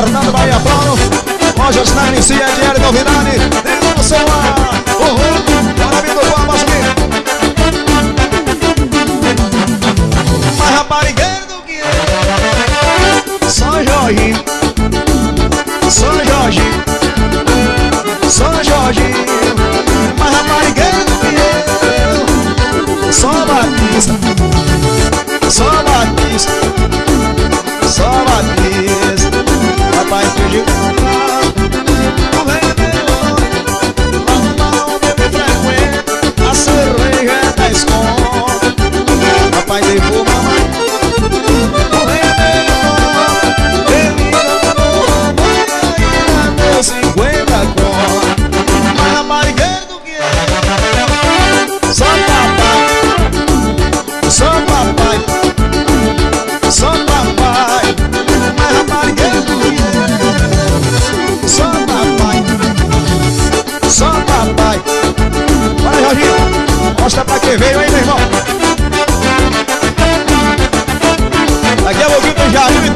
Fernando Bahia Planos, Roger Schneider, CNL Novidade, e no seu ar, uhul, bora vindo com a voz Mais raparigueiro do que eu, São Jorge, São Jorge. God.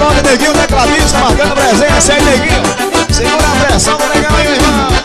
brother Neguinho, né, tecladista, tá marcando presença aí, Neguinho. Segura a pressão do negão aí, meu irmão.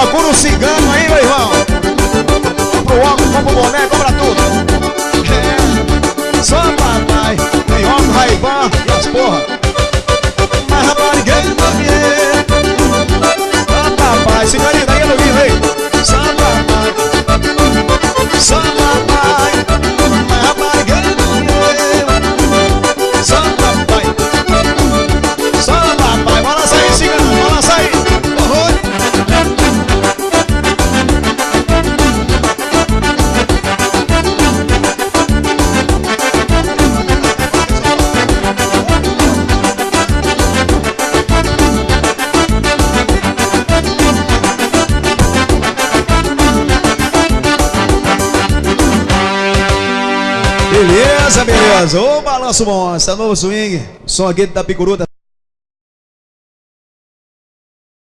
Procura o um cigano aí, meu irmão. Pro homem como boneco. Beleza, beleza. Ô, balanço bom, essa novo swing. Som aqui da Picuruta.